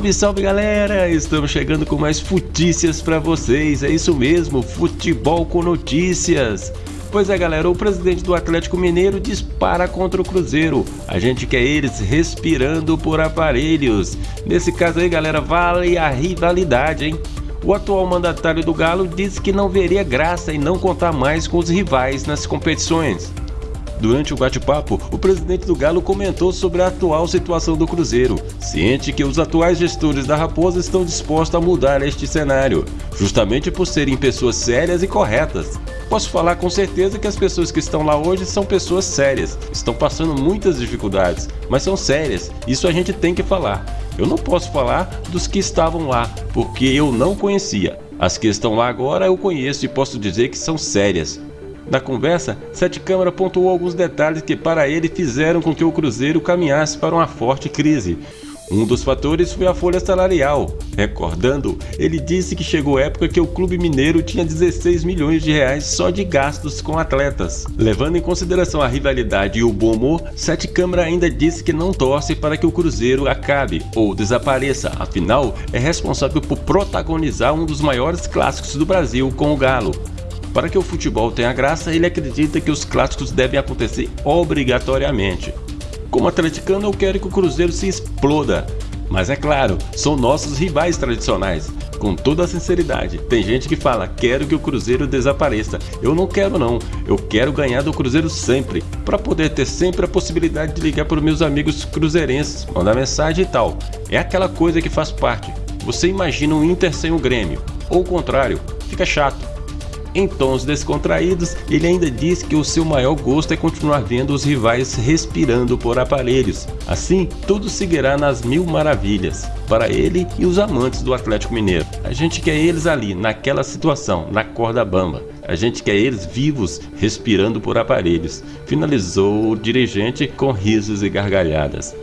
Salve, salve galera! Estamos chegando com mais futícias para vocês, é isso mesmo, futebol com notícias. Pois é galera, o presidente do Atlético Mineiro dispara contra o Cruzeiro. A gente quer eles respirando por aparelhos. Nesse caso aí galera, vale a rivalidade, hein? O atual mandatário do Galo disse que não veria graça em não contar mais com os rivais nas competições. Durante o bate-papo, o presidente do Galo comentou sobre a atual situação do Cruzeiro, ciente que os atuais gestores da Raposa estão dispostos a mudar este cenário, justamente por serem pessoas sérias e corretas. Posso falar com certeza que as pessoas que estão lá hoje são pessoas sérias, estão passando muitas dificuldades, mas são sérias, isso a gente tem que falar. Eu não posso falar dos que estavam lá, porque eu não conhecia. As que estão lá agora eu conheço e posso dizer que são sérias. Na conversa, Sete Câmara pontuou alguns detalhes que para ele fizeram com que o Cruzeiro caminhasse para uma forte crise. Um dos fatores foi a folha salarial. Recordando, ele disse que chegou época que o clube mineiro tinha 16 milhões de reais só de gastos com atletas. Levando em consideração a rivalidade e o bom humor, Sete Câmara ainda disse que não torce para que o Cruzeiro acabe ou desapareça, afinal é responsável por protagonizar um dos maiores clássicos do Brasil com o Galo. Para que o futebol tenha graça, ele acredita que os clássicos devem acontecer obrigatoriamente. Como atleticano, eu quero que o Cruzeiro se exploda. Mas é claro, são nossos rivais tradicionais. Com toda a sinceridade, tem gente que fala, quero que o Cruzeiro desapareça. Eu não quero não, eu quero ganhar do Cruzeiro sempre, para poder ter sempre a possibilidade de ligar para meus amigos cruzeirenses, mandar mensagem e tal. É aquela coisa que faz parte. Você imagina um Inter sem o Grêmio, ou o contrário, fica chato. Em tons descontraídos, ele ainda diz que o seu maior gosto é continuar vendo os rivais respirando por aparelhos. Assim, tudo seguirá nas mil maravilhas, para ele e os amantes do Atlético Mineiro. A gente quer eles ali, naquela situação, na corda bamba. A gente quer eles vivos, respirando por aparelhos. Finalizou o dirigente com risos e gargalhadas.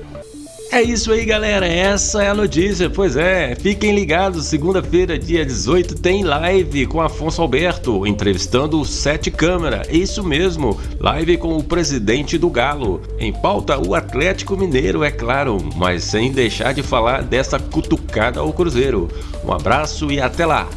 É isso aí, galera. Essa é a notícia. Pois é, fiquem ligados. Segunda-feira, dia 18, tem live com Afonso Alberto, entrevistando o Sete Câmara. Isso mesmo, live com o presidente do Galo. Em pauta, o Atlético Mineiro, é claro, mas sem deixar de falar dessa cutucada ao Cruzeiro. Um abraço e até lá.